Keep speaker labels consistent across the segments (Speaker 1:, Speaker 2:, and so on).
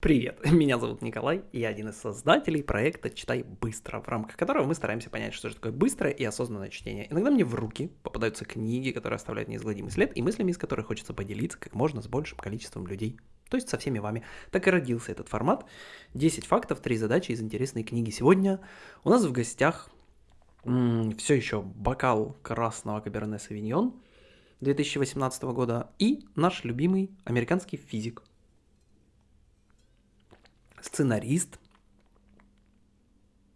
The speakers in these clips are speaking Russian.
Speaker 1: Привет, меня зовут Николай, и я один из создателей проекта «Читай быстро», в рамках которого мы стараемся понять, что же такое быстрое и осознанное чтение. Иногда мне в руки попадаются книги, которые оставляют неизгладимый след, и мыслями из которых хочется поделиться как можно с большим количеством людей, то есть со всеми вами. Так и родился этот формат. 10 фактов, 3 задачи из интересной книги. Сегодня у нас в гостях м- все еще бокал красного Каберне Савиньон 2018 года и наш любимый американский физик – сценарист,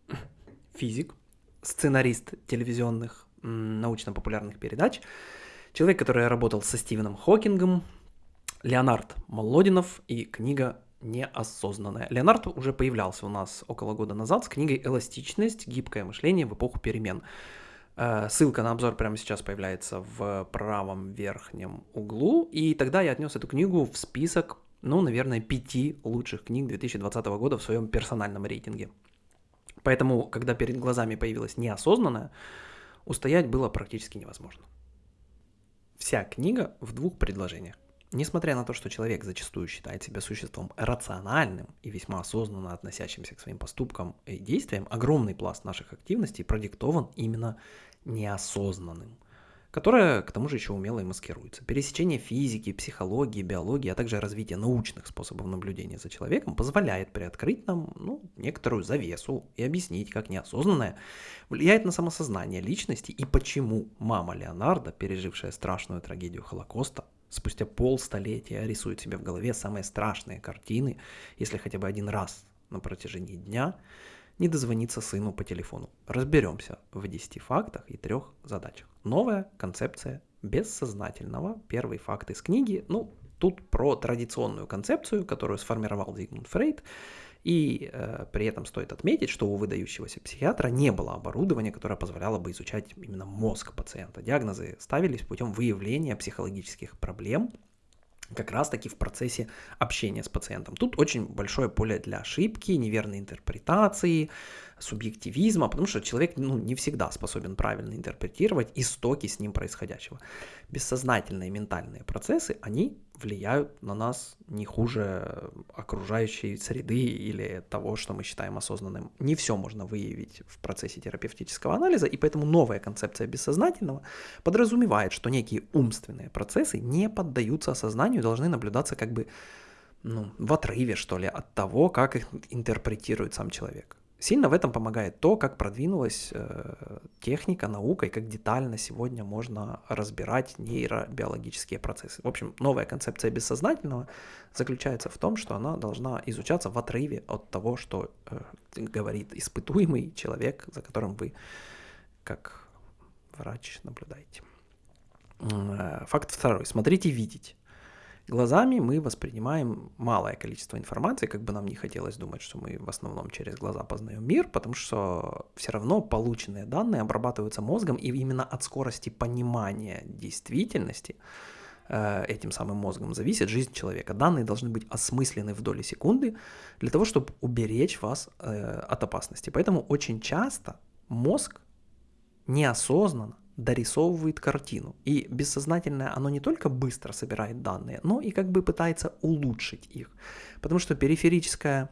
Speaker 1: физик, сценарист телевизионных научно-популярных передач, человек, который работал со Стивеном Хокингом, Леонард Молодинов и книга «Неосознанная». Леонард уже появлялся у нас около года назад с книгой «Эластичность. Гибкое мышление в эпоху перемен». Э, ссылка на обзор прямо сейчас появляется в правом верхнем углу, и тогда я отнес эту книгу в список ну, наверное, пяти лучших книг 2020 года в своем персональном рейтинге. Поэтому, когда перед глазами появилась неосознанная, устоять было практически невозможно. Вся книга в двух предложениях. Несмотря на то, что человек зачастую считает себя существом рациональным и весьма осознанно относящимся к своим поступкам и действиям, огромный пласт наших активностей продиктован именно неосознанным – которая, к тому же, еще умело и маскируется. Пересечение физики, психологии, биологии, а также развитие научных способов наблюдения за человеком позволяет приоткрыть нам ну, некоторую завесу и объяснить, как неосознанное влияет на самосознание личности и почему мама Леонардо, пережившая страшную трагедию Холокоста, спустя полстолетия рисует себе в голове самые страшные картины, если хотя бы один раз на протяжении дня не дозвониться сыну по телефону. Разберемся в 10 фактах и трех задачах. Новая концепция бессознательного. Первый факт из книги. Ну, тут про традиционную концепцию, которую сформировал Зигмунд Фрейд. И э, при этом стоит отметить, что у выдающегося психиатра не было оборудования, которое позволяло бы изучать именно мозг пациента. Диагнозы ставились путем выявления психологических проблем как раз-таки в процессе общения с пациентом. Тут очень большое поле для ошибки, неверной интерпретации, субъективизма, потому что человек ну, не всегда способен правильно интерпретировать истоки с ним происходящего. Бессознательные ментальные процессы, они влияют на нас не хуже окружающей среды или того, что мы считаем осознанным. Не все можно выявить в процессе терапевтического анализа, и поэтому новая концепция бессознательного подразумевает, что некие умственные процессы не поддаются осознанию, должны наблюдаться как бы ну, в отрыве, что ли, от того, как их интерпретирует сам человек. Сильно в этом помогает то, как продвинулась э, техника, наука и как детально сегодня можно разбирать нейробиологические процессы. В общем, новая концепция бессознательного заключается в том, что она должна изучаться в отрыве от того, что э, говорит испытуемый человек, за которым вы как врач наблюдаете. Э, факт второй. Смотрите, видеть. Глазами мы воспринимаем малое количество информации, как бы нам не хотелось думать, что мы в основном через глаза познаем мир, потому что все равно полученные данные обрабатываются мозгом, и именно от скорости понимания действительности э, этим самым мозгом зависит жизнь человека. Данные должны быть осмыслены в доли секунды для того, чтобы уберечь вас э, от опасности. Поэтому очень часто мозг неосознанно дорисовывает картину. И бессознательное, оно не только быстро собирает данные, но и как бы пытается улучшить их. Потому что периферическое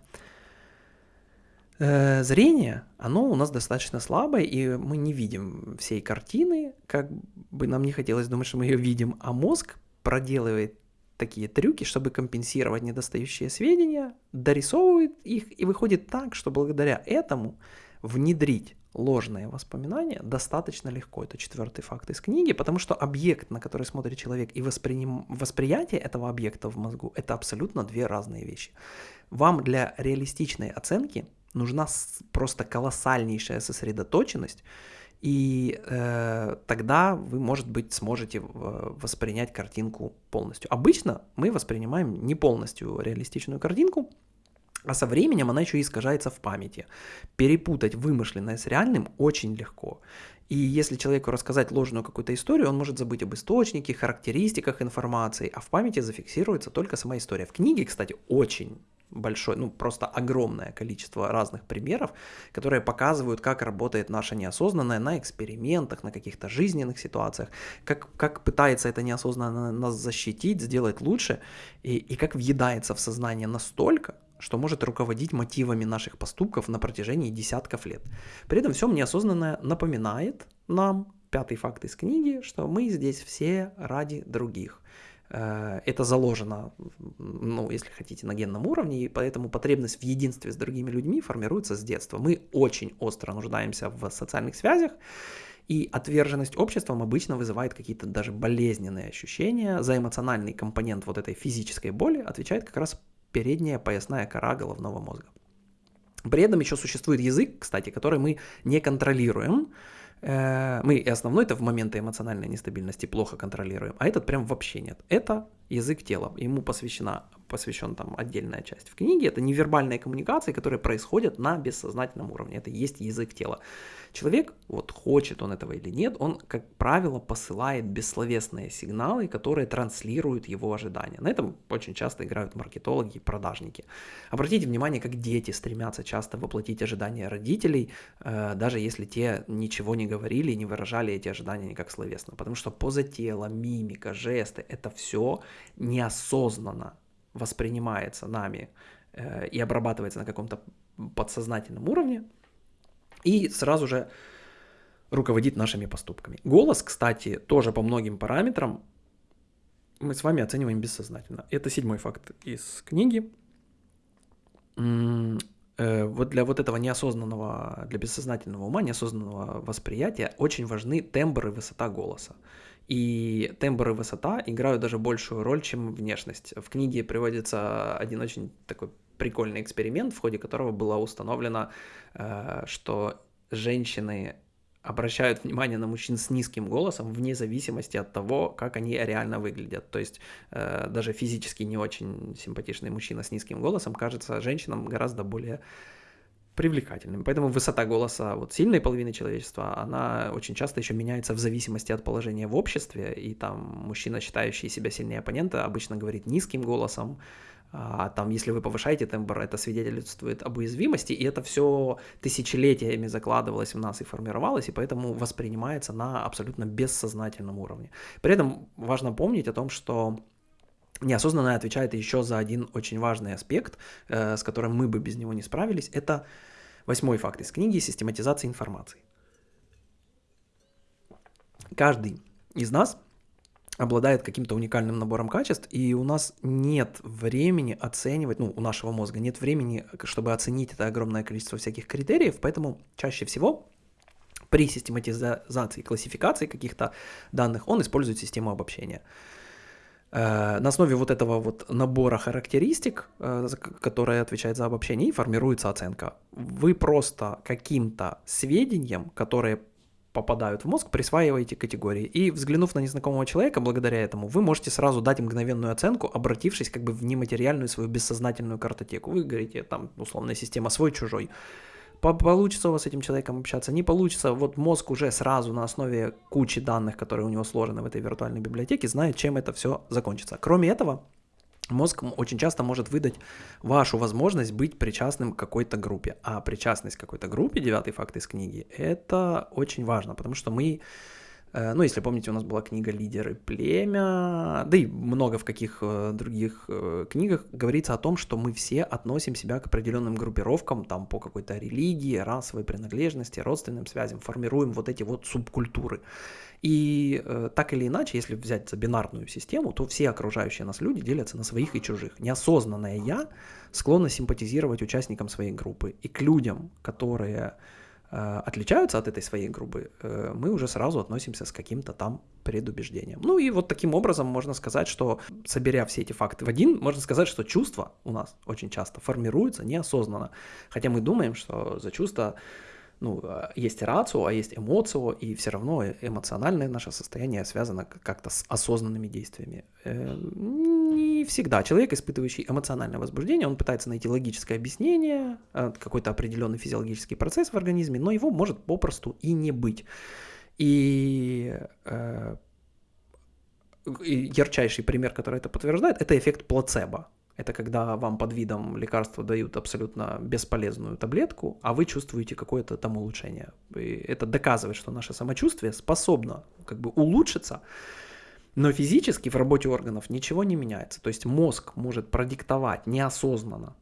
Speaker 1: э, зрение, оно у нас достаточно слабое, и мы не видим всей картины, как бы нам не хотелось думать, что мы ее видим, а мозг проделывает такие трюки, чтобы компенсировать недостающие сведения, дорисовывает их, и выходит так, что благодаря этому внедрить ложные воспоминания достаточно легко. Это четвертый факт из книги, потому что объект, на который смотрит человек, и восприним... восприятие этого объекта в мозгу – это абсолютно две разные вещи. Вам для реалистичной оценки нужна просто колоссальнейшая сосредоточенность, и э, тогда вы, может быть, сможете воспринять картинку полностью. Обычно мы воспринимаем не полностью реалистичную картинку, а со временем она еще искажается в памяти. Перепутать вымышленное с реальным очень легко. И если человеку рассказать ложную какую-то историю, он может забыть об источнике, характеристиках информации, а в памяти зафиксируется только сама история. В книге, кстати, очень большое, ну просто огромное количество разных примеров, которые показывают, как работает наше неосознанное на экспериментах, на каких-то жизненных ситуациях, как, как пытается это неосознанно нас защитить, сделать лучше, и, и как въедается в сознание настолько, что может руководить мотивами наших поступков на протяжении десятков лет. При этом всем неосознанное напоминает нам, пятый факт из книги, что мы здесь все ради других. Э, это заложено, ну, если хотите, на генном уровне, и поэтому потребность в единстве с другими людьми формируется с детства. Мы очень остро нуждаемся в социальных связях, и отверженность обществом обычно вызывает какие-то даже болезненные ощущения. За эмоциональный компонент вот этой физической боли отвечает как раз передняя поясная кора головного мозга. При этом еще существует язык, кстати, который мы не контролируем. Э, мы и основной это в моменты эмоциональной нестабильности плохо контролируем, а этот прям вообще нет. Это язык тела. Ему посвящена, посвящен там отдельная часть в книге. Это невербальные коммуникации, которые происходят на бессознательном уровне. Это есть язык тела. Человек, вот хочет он этого или нет, он, как правило, посылает бессловесные сигналы, которые транслируют его ожидания. На этом очень часто играют маркетологи и продажники. Обратите внимание, как дети стремятся часто воплотить ожидания родителей, э, даже если те ничего не говорили и не выражали эти ожидания никак словесно. Потому что поза тела, мимика, жесты — это все неосознанно воспринимается нами э, и обрабатывается на каком-то подсознательном уровне, и сразу же руководит нашими поступками. Голос, кстати, тоже по многим параметрам мы с вами оцениваем бессознательно. Это седьмой факт из книги. Э, вот для вот этого неосознанного, для бессознательного ума, неосознанного восприятия очень важны тембр и высота голоса. И тембр и высота играют даже большую роль, чем внешность. В книге приводится один очень такой прикольный эксперимент, в ходе которого было установлено, э, что женщины обращают внимание на мужчин с низким голосом вне зависимости от того, как они реально выглядят. То есть э, даже физически не очень симпатичный мужчина с низким голосом кажется женщинам гораздо более привлекательным. Поэтому высота голоса вот сильной половины человечества, она очень часто еще меняется в зависимости от положения в обществе, и там мужчина, считающий себя сильнее оппонента, обычно говорит низким голосом, а там, если вы повышаете тембр, это свидетельствует об уязвимости, и это все тысячелетиями закладывалось в нас и формировалось, и поэтому воспринимается на абсолютно бессознательном уровне. При этом важно помнить о том, что неосознанное отвечает еще за один очень важный аспект, э, с которым мы бы без него не справились. Это восьмой факт из книги «Систематизация информации». Каждый из нас обладает каким-то уникальным набором качеств, и у нас нет времени оценивать, ну, у нашего мозга нет времени, чтобы оценить это огромное количество всяких критериев, поэтому чаще всего при систематизации, классификации каких-то данных он использует систему обобщения. Э, на основе вот этого вот набора характеристик, э, которая отвечает за обобщение, и формируется оценка. Вы просто каким-то сведением, которые попадают в мозг, присваиваете категории. И взглянув на незнакомого человека, благодаря этому, вы можете сразу дать мгновенную оценку, обратившись как бы в нематериальную свою бессознательную картотеку. Вы говорите, там, условная система свой-чужой. Получится у вас с этим человеком общаться, не получится. Вот мозг уже сразу на основе кучи данных, которые у него сложены в этой виртуальной библиотеке, знает, чем это все закончится. Кроме этого, Мозг очень часто может выдать вашу возможность быть причастным к какой-то группе. А причастность к какой-то группе, девятый факт из книги, это очень важно, потому что мы ну, если помните, у нас была книга «Лидеры племя», да и много в каких э, других э, книгах говорится о том, что мы все относим себя к определенным группировкам, там, по какой-то религии, расовой принадлежности, родственным связям, формируем вот эти вот субкультуры. И так или иначе, если взять за бинарную систему, то все окружающие нас люди делятся на своих и чужих. Неосознанное «я» склонно симпатизировать участникам своей группы. И к людям, которые Э, отличаются от этой своей группы, э, мы уже сразу относимся с каким-то там предубеждением. Ну и вот таким образом можно сказать, что соберя все эти факты в один, можно сказать, что чувства у нас очень часто формируются неосознанно. Хотя мы думаем, что за чувства ну, а, есть рацио, а есть эмоцио, и все равно эмоциональное наше состояние связано как-то с осознанными действиями. Всегда. Человек, испытывающий эмоциональное возбуждение, он пытается найти логическое объяснение, э, какой-то определенный физиологический процесс в организме, но его может попросту и не быть. И э, ярчайший пример, который это подтверждает, это эффект плацебо. Это когда вам под видом лекарства дают абсолютно бесполезную таблетку, а вы чувствуете какое-то там улучшение. И это доказывает, что наше самочувствие способно как бы улучшиться, но физически в работе органов ничего не меняется. То есть мозг может продиктовать неосознанно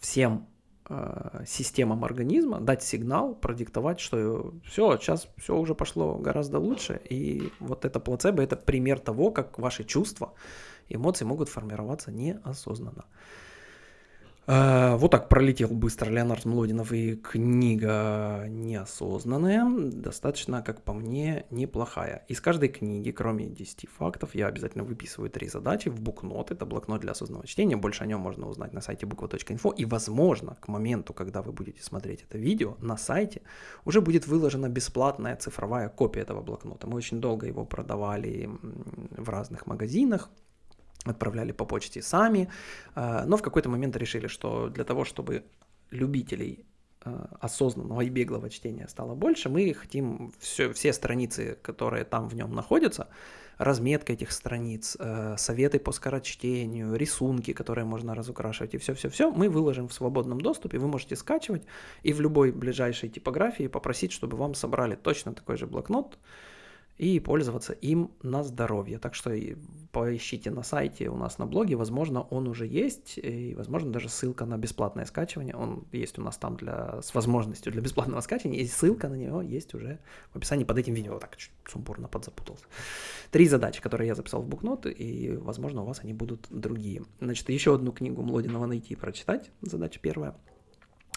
Speaker 1: всем э, системам организма, дать сигнал, продиктовать, что все, сейчас все уже пошло гораздо лучше. И вот это плацебо – это пример того, как ваши чувства, эмоции могут формироваться неосознанно. Э, вот так пролетел быстро Леонард Млодинов и книга неосознанная, достаточно, как по мне, неплохая. Из каждой книги, кроме 10 фактов, я обязательно выписываю три задачи в букнот. Это блокнот для осознанного чтения. Больше о нем можно узнать на сайте буква.инфо. И, возможно, к моменту, когда вы будете смотреть это видео, на сайте уже будет выложена бесплатная цифровая копия этого блокнота. Мы очень долго его продавали в разных магазинах отправляли по почте сами, э, но в какой-то момент решили, что для того, чтобы любителей э, осознанного и беглого чтения стало больше, мы хотим все, все страницы, которые там в нем находятся, разметка этих страниц, э, советы по скорочтению, рисунки, которые можно разукрашивать и все-все-все, мы выложим в свободном доступе, вы можете скачивать и в любой ближайшей типографии попросить, чтобы вам собрали точно такой же блокнот, и пользоваться им на здоровье. Так что поищите на сайте у нас на блоге, возможно, он уже есть, и, возможно, даже ссылка на бесплатное скачивание, он есть у нас там для, с возможностью для бесплатного скачивания, и ссылка на него есть уже в описании под этим видео. Так, чуть сумбурно подзапутался. Три задачи, которые я записал в букнот, и, возможно, у вас они будут другие. Значит, еще одну книгу Млодинова найти и прочитать, задача первая –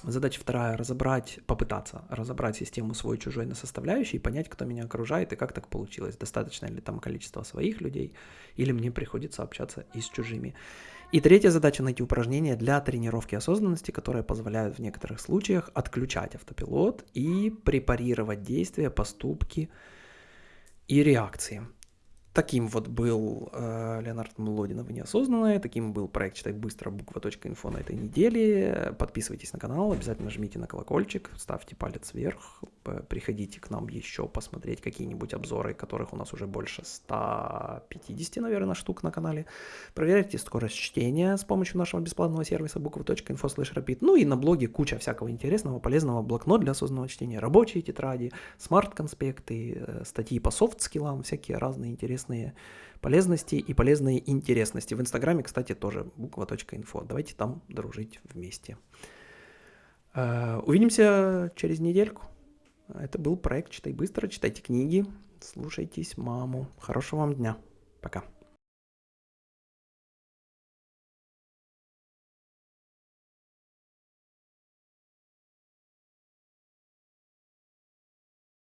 Speaker 1: Задача вторая – разобрать, попытаться разобрать систему свой-чужой на составляющие и понять, кто меня окружает и как так получилось. Достаточно ли там количество своих людей или мне приходится общаться и с чужими. И третья задача – найти упражнения для тренировки осознанности, которые позволяют в некоторых случаях отключать автопилот и препарировать действия, поступки и реакции. Таким вот был э, Леонард Млодинов неосознанное, таким был проект «Читай быстро» буква.инфо на этой неделе. Подписывайтесь на канал, обязательно жмите на колокольчик, ставьте палец вверх, приходите к нам еще посмотреть какие-нибудь обзоры, которых у нас уже больше 150, наверное, штук на канале. Проверяйте скорость чтения с помощью нашего бесплатного сервиса буква.инфо rapid. Ну и на блоге куча всякого интересного, полезного, блокнот для осознанного чтения, рабочие тетради, смарт-конспекты, э, статьи по софт-скиллам, всякие разные интересные интересные полезности и полезные интересности. В Инстаграме, кстати, тоже буква.инфо. Давайте там дружить вместе. Э, увидимся через недельку. Это был проект «Читай быстро», читайте книги, слушайтесь маму. Хорошего вам дня. Пока.